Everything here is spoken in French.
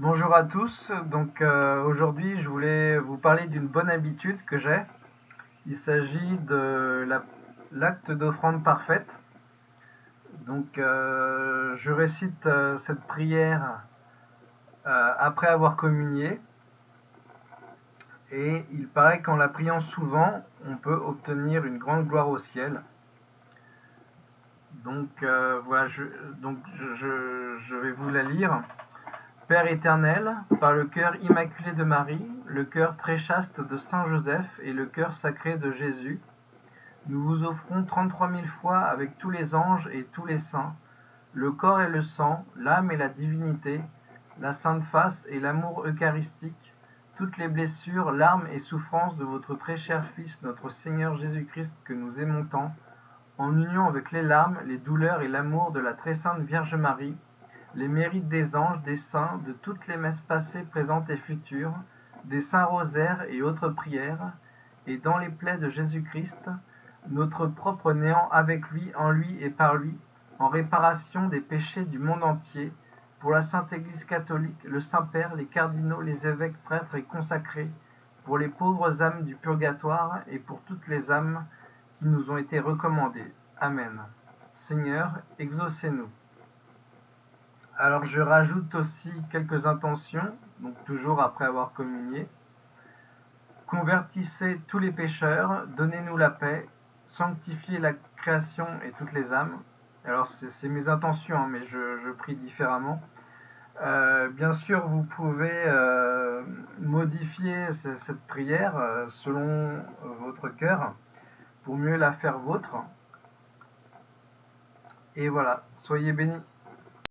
Bonjour à tous, donc euh, aujourd'hui je voulais vous parler d'une bonne habitude que j'ai. Il s'agit de l'acte d'offrande parfaite. Donc euh, je récite euh, cette prière après avoir communié. Et il paraît qu'en la priant souvent, on peut obtenir une grande gloire au ciel. Donc voilà, donc je vais vous la lire. Père éternel, par le cœur immaculé de Marie, le cœur très chaste de Saint Joseph et le cœur sacré de Jésus, nous vous offrons trente-trois mille fois avec tous les anges et tous les saints, le corps et le sang, l'âme et la divinité, la sainte face et l'amour eucharistique, toutes les blessures, larmes et souffrances de votre très cher Fils, notre Seigneur Jésus-Christ, que nous aimons tant, en union avec les larmes, les douleurs et l'amour de la très sainte Vierge Marie, les mérites des anges, des saints, de toutes les messes passées, présentes et futures, des saints rosaires et autres prières, et dans les plaies de Jésus-Christ, notre propre néant avec lui, en lui et par lui, en réparation des péchés du monde entier, pour la Sainte Église catholique, le Saint-Père, les cardinaux, les évêques, prêtres et consacrés, pour les pauvres âmes du purgatoire et pour toutes les âmes qui nous ont été recommandées. Amen. Seigneur, exaucez-nous. Alors je rajoute aussi quelques intentions, donc toujours après avoir communié. Convertissez tous les pécheurs, donnez-nous la paix, sanctifiez la création et toutes les âmes. Alors c'est mes intentions, hein, mais je, prie différemment. Euh, bien sûr, vous pouvez euh, modifier cette prière euh, selon votre cœur pour mieux la faire vôtre. Et voilà, soyez bénis.